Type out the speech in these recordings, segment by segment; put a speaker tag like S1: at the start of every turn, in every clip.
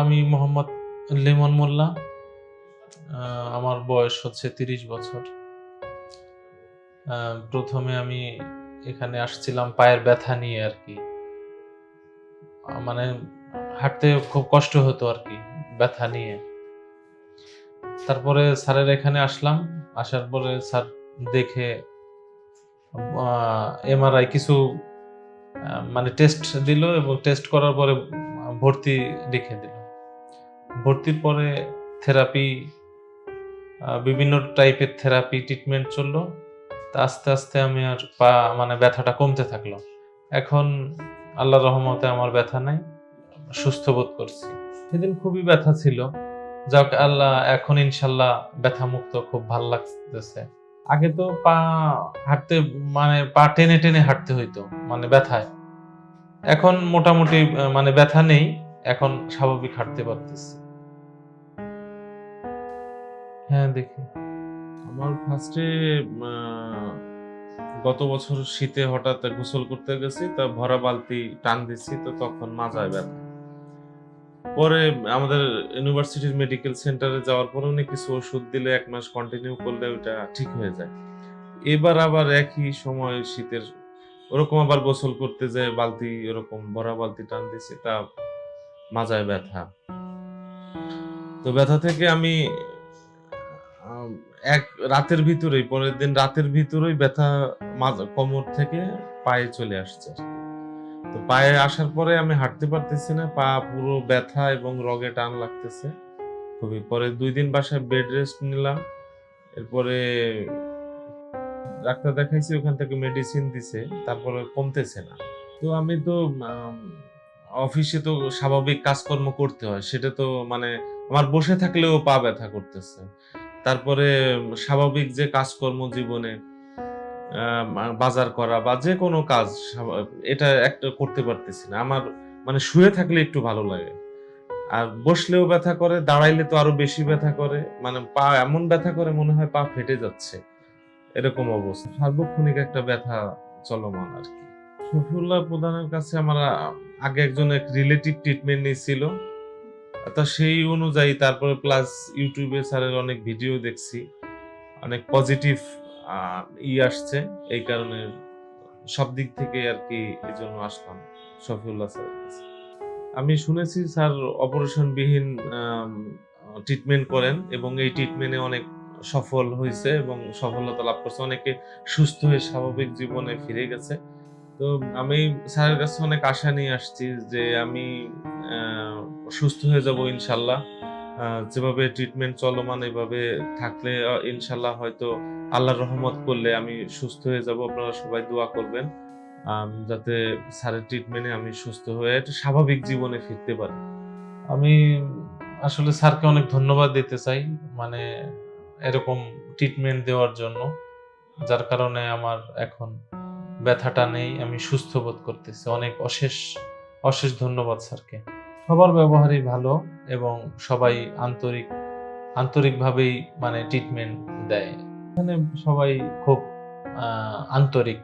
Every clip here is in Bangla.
S1: আমি মোহাম্মদ লেমন মোল্লা আমার বয়স হচ্ছে তিরিশ বছর। প্রথমে আমি এখানে আসছিলাম পায়ের ব্যথা নিয়ে আর কি। মানে হাঁটতে খুব কষ্ট হতো আর কি ব্যথা নিয়ে। তারপরে স্যারের এখানে আসলাম, আসার পরে স্যার দেখে এমআরআই কিছু মানে টেস্ট দিল এবং টেস্ট করার পরে ভর্তি লিখে দিল। ভর্তির পরে থেরাপি বিভিন্ন টাইপের থেরাপি ট্রিটমেন্ট চলল। তা আস্তে আস্তে আমি আর পা মানে ব্যথাটা কমতে থাকল। এখন আল্লাহ রহমতে আমার ব্যথা নাই, সুস্থ বোধ করছি। সেদিন খুবই ব্যথা ছিল। যাক, আল্লাহ এখন ইনশাল্লাহ ব্যথা মুক্ত খুব ভালো লাগতেছে। আগে তো পা হাঁটতে মানে পা টেনে টেনে হাঁটতে হইতো মানে ব্যথায়। এখন মোটামুটি মানে ব্যথা নেই, এখন স্বাভাবিক হাঁটতে পারতেছি। হ্যাঁ দেখি।
S2: আমার ফার্স্টে গত বছর শীতে হঠাৎ গোসল করতে গেছি তা ভরা বালতি টান দিচ্ছি তো তখন মাজায় ব্যথা। পরে আমাদের ইউনিভার্সিটির মেডিকেল সেন্টারে যাওয়ার পরে উনি কিছু ওষুধ দিলে এক মাস কন্টিনিউ করলে ওটা ঠিক হয়ে যায়। এবার আবার একই সময় শীতের ওরকম আবার গোসল করতে যায় বালতি ওরকম ভরা বালতি টান দিছি তা মাজায় ব্যথা। তো ব্যথা থেকে আম, এক রাতের ভিতরেই, পরের দিন রাতের ভিতরেই ব্যথা কোমর থেকে পায়ে চলে আসছে তো পায়ে আসার পরে আমি হাঁটতে পারতেছি না, পা পুরো ব্যথা এবং রগে টান লাগতেছে। খুবই পরে দুই দিন বাসায় বেড রেস্ট নিলাম, এরপরে ডাক্তার দেখাইছি, ওখান থেকে মেডিসিন দিছে, তারপরে কমতেছে না। তো আমি তো অফিসে তো স্বাভাবিক কাজকর্ম করতে হয়, সেটা তো মানে আমার বসে থাকলেও পা ব্যথা করতেছে। তারপরে স্বাভাবিক যে কাজকর্ম জীবনে বাজার করা বা যে কোনো কাজ এটা একটা করতে পারতেছি না। আমার মানে শুয়ে থাকলে একটু ভালো লাগে। আর বসলেও ব্যথা করে, দাঁড়াইলে তো আরও বেশি ব্যথা করে। মানে পা এমন ব্যথা করে মনে হয় পা ফেটে যাচ্ছে। এরকম অবস্থা। সার্বক্ষণিক একটা ব্যথা চলমান আর কি। শফিউল্লাহ প্রধানের কাছে আমার আগে একজন এক রিলেটিভ ট্রিটমেন্ট নিয়েছিল। তা সেই অনুযায়ী তারপরে প্লাস ইউটিউবে স্যারের অনেক ভিডিও দেখছি। অনেক পজিটিভ ই আসছে। এই কারণে সব দিক থেকে আর কি এই জন্য আসলাম শফিউল্লাহ স্যারের কাছে। আমি শুনেছি স্যার অপারেশনবিহীন ট্রিটমেন্ট করেন এবং এই ট্রিটমেন্টে অনেক সফল হয়েছে এবং সফলতা লাভ করছে। অনেকে সুস্থ হয়ে স্বাভাবিক জীবনে ফিরে গেছে। তো আমি স্যারের কাছে অনেক আশা নিয়ে আসছি যে আমি সুস্থ হয়ে যাব ইনশাল্লাহ। যেভাবে ট্রিটমেন্ট চলমান এভাবে থাকলে ইনশাল্লাহ হয়তো আল্লাহর রহমত করলে আমি সুস্থ হয়ে যাব। আপনারা সবাই দোয়া করবেন যাতে স্যারের ট্রিটমেন্টে আমি সুস্থ হয়ে একটা স্বাভাবিক জীবনে ফিরতে পারি।
S1: আমি আসলে স্যারকে অনেক ধন্যবাদ দিতে চাই মানে এরকম ট্রিটমেন্ট দেওয়ার জন্য, যার কারণে আমার এখন ব্যথাটা নেই, আমি সুস্থ বোধ করতেছি। অনেক অশেষ অশেষ ধন্যবাদ স্যারকে। সবার ব্যবহারই ভালো এবং সবাই আন্তরিক, আন্তরিকভাবেই মানে ট্রিটমেন্ট দেয়। এখানে সবাই খুব আন্তরিক।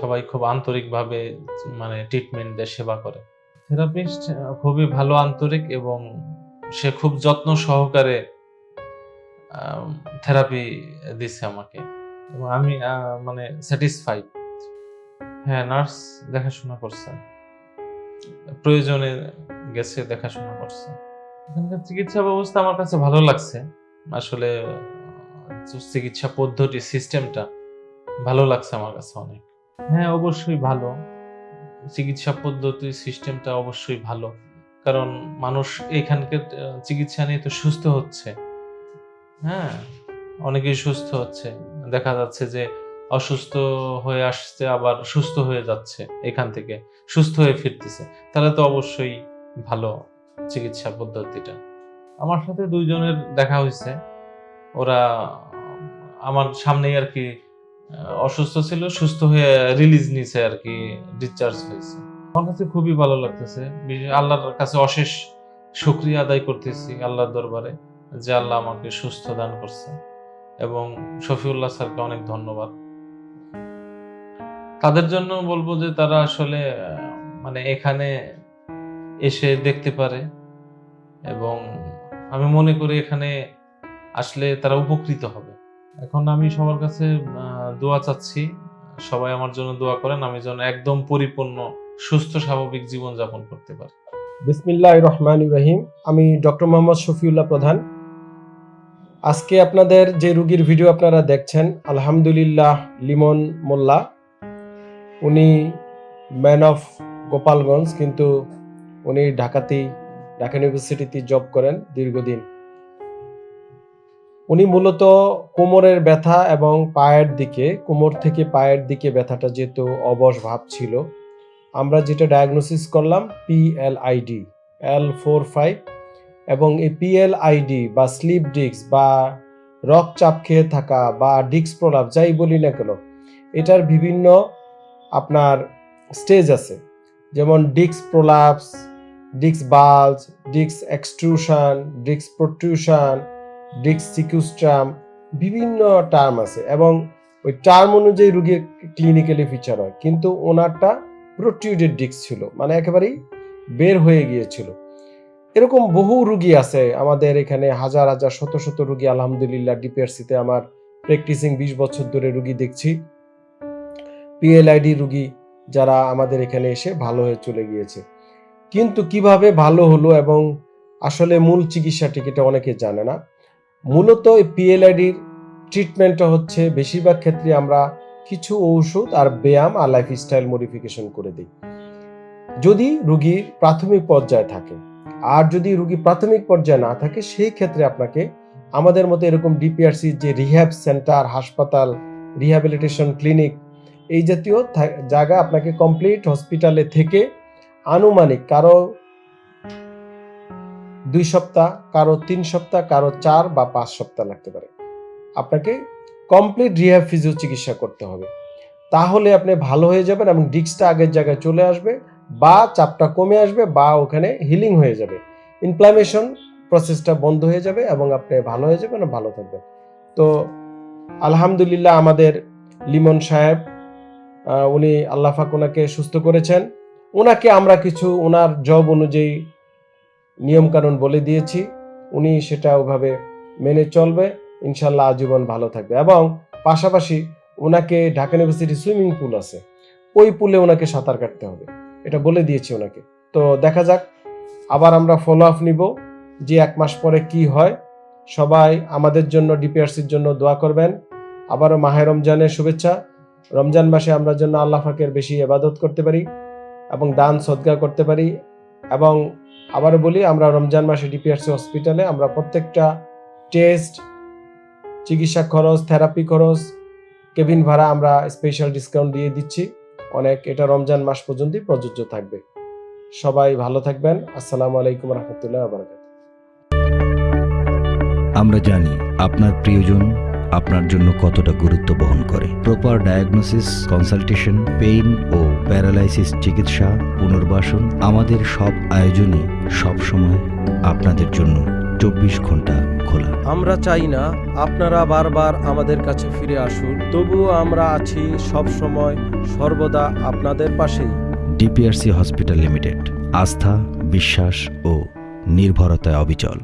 S1: সবাই খুব আন্তরিকভাবে মানে ট্রিটমেন্ট দেয়, সেবা করে। থেরাপিস্ট খুবই ভালো আন্তরিক এবং সে খুব যত্ন সহকারে থেরাপি দিচ্ছে আমাকে। আমি মানে স্যাটিসফাইড হ্যাঁ নার্স দেখাশোনা করছে। প্রয়োজনে গেছে দেখাশোনা করছে। এখানকার চিকিৎসা ব্যবস্থা আমার কাছে ভালো লাগছে। আসলে, চিকিৎসা পদ্ধতি সিস্টেমটা ভালো লাগছে আমার কাছে অনেক। হ্যাঁ অবশ্যই ভালো। চিকিৎসা পদ্ধতি সিস্টেমটা অবশ্যই ভালো। কারণ মানুষ এখানকার চিকিৎসা নিয়ে তো সুস্থ হচ্ছে। হ্যাঁ। অনেকেই সুস্থ হচ্ছে। দেখা যাচ্ছে যে অসুস্থ হয়ে আসছে, আবার সুস্থ হয়ে যাচ্ছে এখান থেকে, সুস্থ হয়ে ফিরতেছে। তাহলে তো অবশ্যই ভালো চিকিৎসা পদ্ধতিটা। আমার সাথে দুইজনের দেখা হয়েছে। ওরা আমার সামনেই আর কি অসুস্থ ছিল, সুস্থ হয়ে রিলিজ নিছে আর কি ডিসচার্জ হয়েছে। আমার কাছে খুবই ভালো লাগতেছে। আল্লাহর কাছে অশেষ শুক্রিয়া আদায় করতেছি আল্লাহর দরবারে যে আল্লাহ আমাকে সুস্থ দান করছে। এবং শফিউল্লাহ স্যারকে অনেক ধন্যবাদ। তাদের জন্য বলব যে তারা আসলে মানে এখানে এসে দেখতে পারে এবং আমি মনে করি এখানে আসলে তারা উপকৃত হবে। এখন আমি সবার কাছে দোয়া চাচ্ছি, সবাই আমার জন্য দোয়া করেন, আমি যেন একদম পরিপূর্ণ, সুস্থ, স্বাভাবিক জীবন যাপন করতে পারি।
S3: বিসমিল্লাহ রহমান রহিম। আমি ডক্টর মোহাম্মদ শফিউল্লাহ প্রধান। আজকে আপনাদের যে রুগীর ভিডিও আপনারা দেখছেন, আলহামদুলিল্লাহ, লিমন মোল্লা। উনি ম্যান অফ গোপালগঞ্জ, কিন্তু উনি ঢাকাতেই ঢাকা ইউনিভার্সিটিতে জব করেন দীর্ঘদিন। উনি মূলত কোমরের ব্যথা এবং পায়ের দিকে, কোমর থেকে পায়ের দিকে ব্যথাটা যেহেতু অবশ ভাব ছিল, আমরা যেটা ডায়াগনোসিস করলাম পিএলআইডি এল ফোর ফাইভ এবং এই পিএলআইডি বা স্লিপ ডিস্ক বা রক চাপ খেয়ে থাকা বা ডিস্ক প্রলাপ যাই বলি না কেন, এটার বিভিন্ন আপনার স্টেজ আছে। যেমন disc prolapse disc bulge disc extrusion disc protrusion disc sequestrum বিভিন্ন টার্ম আছে এবং ওই টার্ম অনুযায়ী রুগীর ক্লিনিক্যালি ফিচার হয়। কিন্তু ওনারটা প্রোটিউডেড ডিস্ক ছিল মানে একেবারেই বের হয়ে গিয়েছিল। এরকম বহু রুগী আছে। আমাদের এখানে হাজার হাজার, শত শত রুগী, আলহামদুলিল্লাহ ডিপিআরসিতে আমার প্র্যাকটিসিং বিশ বছর ধরে রুগী দেখছি। পিএলআইডি রুগী যারা আমাদের এখানে এসে ভালো হয়ে চলে গিয়েছে। কিন্তু কীভাবে ভালো হলো এবং আসলে মূল চিকিৎসাটি এটা অনেকে জানে না। মূলত এই পিএলআইডির ট্রিটমেন্টটা হচ্ছে বেশিরভাগ ক্ষেত্রে আমরা কিছু ঔষধ আর ব্যায়াম আর লাইফস্টাইল মডিফিকেশন করে দিই। যদি রুগীর প্রাথমিক পর্যায়ে থাকে আর যদি রুগী প্রাথমিক পর্যায়ে না থাকে, সেই ক্ষেত্রে আপনাকে আমাদের মতো এরকম ডিপিআরসি যে রিহ্যাব সেন্টার হাসপাতাল রিহ্যাবিলিটেশন ক্লিনিক এই জাতীয় জায়গা আপনাকে কমপ্লিট হসপিটালে থেকে আনুমানিক কারও দুই সপ্তাহ, কারও তিন সপ্তাহ, কারও চার বা পাঁচ সপ্তাহ লাগতে পারে। আপনাকে কমপ্লিট রিহ্যাব ফিজিও চিকিৎসা করতে হবে। তাহলে আপনি ভালো হয়ে যাবেন এবং ডিস্কটা আগের জায়গায় চলে আসবে। বা চাপটা কমে আসবে বা ওখানে হিলিং হয়ে যাবে। ইনফ্লামেশন প্রসেসটা বন্ধ হয়ে যাবে এবং আপনি ভালো হয়ে যাবেন ভালো থাকবেন। তো আলহামদুলিল্লাহ আমাদের লিমন সাহেব উনি আল্লাহ পাক ওনাকে সুস্থ করেছেন। ওনাকে আমরা কিছু, ওনার জব অনুযায়ী নিয়মকানুন বলে দিয়েছি। উনি সেটা ওভাবে মেনে চলবে ইনশাল্লাহ আজীবন ভালো থাকবে এবং পাশাপাশি ওনাকে ঢাকা ইউনিভার্সিটি সুইমিং পুল আছে। ওই পুলে ওনাকে সাঁতার কাটতে হবে। এটা বলে দিয়েছি ওনাকে। তো দেখা যাক, আবার আমরা ফলো আপ নিব যে এক মাস পরে কি হয়। সবাই আমাদের জন্য ডিপিআরসির জন্য দোয়া করবেন। আবারও মাহে রমজানের শুভেচ্ছা। রমজান মাসে আমরা জন্য আল্লাহ ফাকের বেশি এবাদত করতে পারি এবং দান, সদ্গা করতে পারি এবং আবারও বলি, আমরা রমজান মাসে ডিপিআরসি হসপিটালে আমরা প্রত্যেকটা টেস্ট চিকিৎসা খরচ থেরাপি খরচ কেবিন ভাড়া আমরা স্পেশাল ডিসকাউন্ট দিয়ে দিচ্ছি। অনেক এটা রমজান মাস পর্যন্তই প্রযোজ্য থাকবে। সবাই ভালো থাকবেন। আসসালামু আলাইকুম রহমতুল্লাহ বারকাত
S4: আমরা জানি আপনার প্রিয়জন আপনার জন্য কতটা গুরুত্ব বহন করে। প্রপার ডায়াগনোসিস কনসালটেশন পেইন ও প্যারালাইসিস চিকিৎসা, পুনর্বাসন আমাদের সব আয়োজনই সবসময় আপনাদের জন্য চব্বিশ ঘণ্টা খোলা
S3: আমরা চাই না আপনারা বারবার আমাদের কাছে ফিরে আসুন তবুও আমরা আছি সব সময় সর্বদা আপনাদের পাশে
S4: ডিপিআরসি হসপিটাল লিমিটেড আস্থা বিশ্বাস ও নির্ভরতায় অবিচল।